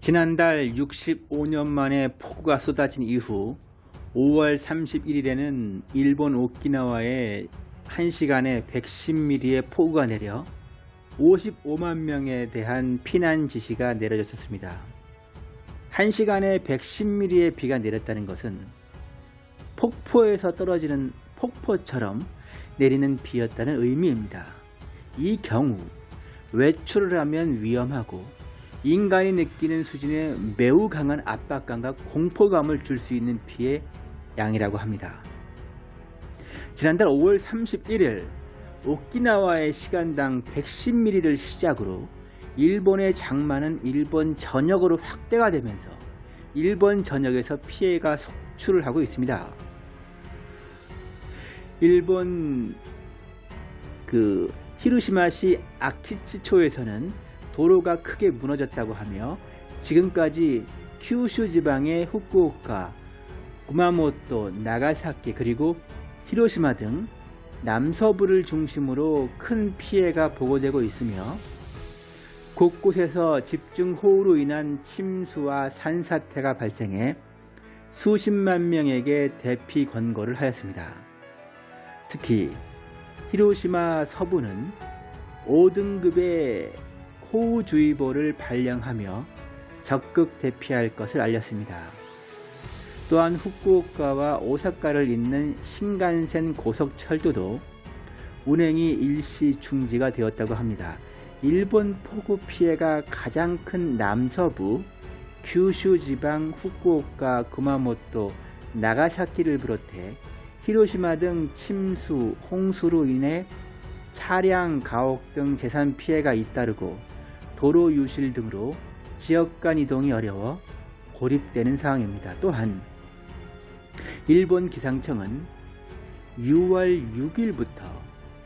지난달 65년 만에 폭우가 쏟아진 이후 5월 31일에는 일본 오키나와에 1시간에 110mm의 폭우가 내려 55만 명에 대한 피난 지시가 내려졌습니다. 1시간에 110mm의 비가 내렸다는 것은 폭포에서 떨어지는 폭포처럼 내리는 비였다는 의미입니다. 이 경우 외출을 하면 위험하고 인간이 느끼는 수준의 매우 강한 압박감과 공포감을 줄 수 있는 피해 양이라고 합니다. 지난달 5월 31일 오키나와의 시간당 110mm를 시작으로 일본의 장마는 일본 전역으로 확대가 되면서 일본 전역에서 피해가 속출을 하고 있습니다. 일본 그 히로시마시 아키츠초에서는 도로가 크게 무너졌다고 하며 지금까지 큐슈 지방의 후쿠오카, 구마모토, 나가사키 그리고 히로시마 등 남서부를 중심으로 큰 피해가 보고되고 있으며 곳곳에서 집중호우로 인한 침수와 산사태가 발생해 수십만 명에게 대피 권고를 하였습니다. 특히 히로시마 서부는 5등급의 호우주의보를 발령하며 적극 대피할 것을 알렸습니다. 또한 후쿠오카와 오사카를 잇는 신간센 고속철도도 운행이 일시 중지가 되었다고 합니다. 일본 폭우 피해가 가장 큰 남서부 규슈 지방 후쿠오카, 구마모토, 나가사키를 비롯해 히로시마 등 침수, 홍수로 인해 차량, 가옥 등 재산 피해가 잇따르고 도로 유실 등으로 지역 간 이동이 어려워 고립되는 상황입니다. 또한 일본 기상청은 6월 6일부터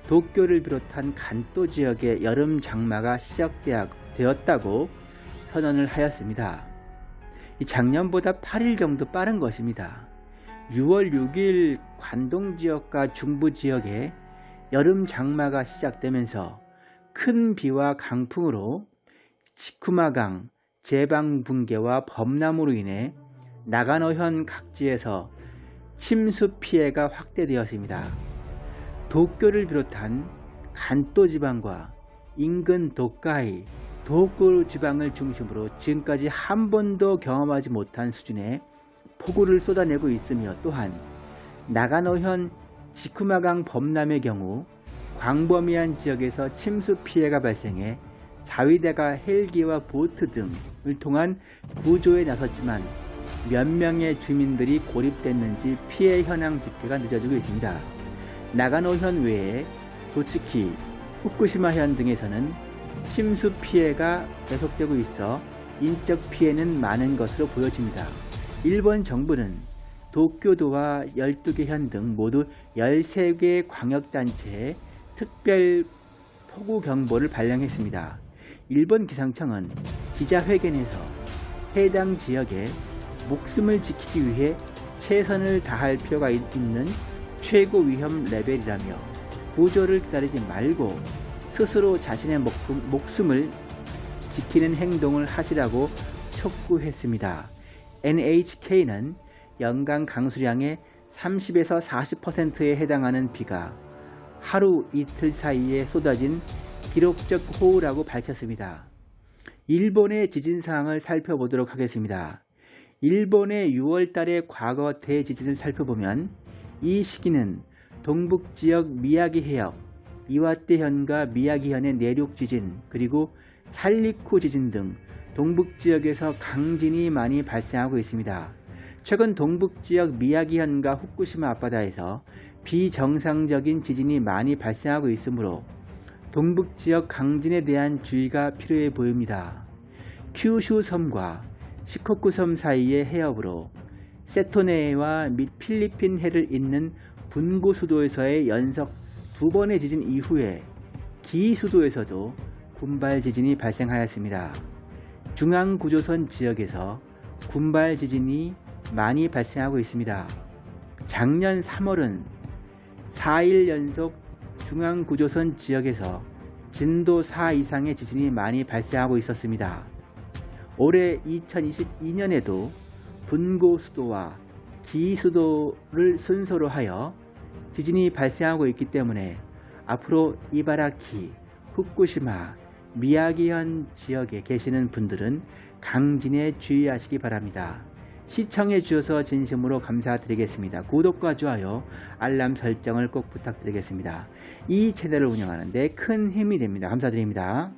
도쿄를 비롯한 간도 지역의 여름 장마가 시작되었다고 선언을 하였습니다. 작년보다 8일 정도 빠른 것입니다. 6월 6일 관동 지역과 중부 지역에 여름 장마가 시작되면서 큰 비와 강풍으로 치쿠마강, 제방 붕괴와 범람으로 인해 나가노현 각지에서 침수 피해가 확대되었습니다. 도쿄를 비롯한 간도 지방과 인근 도카이, 도쿄 지방을 중심으로 지금까지 한 번도 경험하지 못한 수준의 폭우를 쏟아내고 있으며 또한 나가노현 지쿠마강 범람의 경우 광범위한 지역에서 침수 피해가 발생해 자위대가 헬기와 보트 등을 통한 구조에 나섰지만 몇 명의 주민들이 고립됐는지 피해 현황 집계가 늦어지고 있습니다. 나가노현 외에 도츠키, 후쿠시마현 등에서는 침수 피해가 계속되고 있어 인적 피해는 많은 것으로 보여집니다. 일본 정부는 도쿄도와 12개 현 등 모두 13개 광역단체에 특별 폭우경보를 발령했습니다. 일본 기상청은 기자회견에서 해당 지역에 목숨을 지키기 위해 최선을 다할 필요가 있는 최고 위험 레벨이라며 구조를 기다리지 말고 스스로 자신의 목숨을 지키는 행동을 하시라고 촉구했습니다. NHK는 연간 강수량의 30에서 40%에 해당하는 비가 하루 이틀 사이에 쏟아진 기록적 호우라고 밝혔습니다. 일본의 지진 상황을 살펴보도록 하겠습니다. 일본의 6월달의 과거 대지진을 살펴보면 이 시기는 동북지역 미야기 해역, 이와떼현과 미야기현의 내륙 지진, 그리고 살리쿠 지진 등 동북지역에서 강진이 많이 발생하고 있습니다. 최근 동북지역 미야기현과 후쿠시마 앞바다에서 비정상적인 지진이 많이 발생하고 있으므로 동북 지역 강진에 대한 주의가 필요해 보입니다. 큐슈 섬과 시코쿠 섬 사이의 해협으로 세토네와 및 필리핀 해를 잇는 분고 수도에서의 연속 두 번의 지진 이후에 기 수도에서도 군발 지진이 발생하였습니다. 중앙구조선 지역에서 군발 지진이 많이 발생하고 있습니다. 작년 3월은 4일 연속 중앙구조선 지역에서 진도 4 이상의 지진이 많이 발생하고 있었습니다. 올해 2022년에도 분고 수도와 기 수도를 순서로 하여 지진이 발생하고 있기 때문에 앞으로 이바라키, 후쿠시마, 미야기현 지역에 계시는 분들은 강진에 주의하시기 바랍니다. 시청해 주셔서 진심으로 감사드리겠습니다. 구독과 좋아요, 알람 설정을 꼭 부탁드리겠습니다. 이 채널을 운영하는데 큰 힘이 됩니다. 감사드립니다.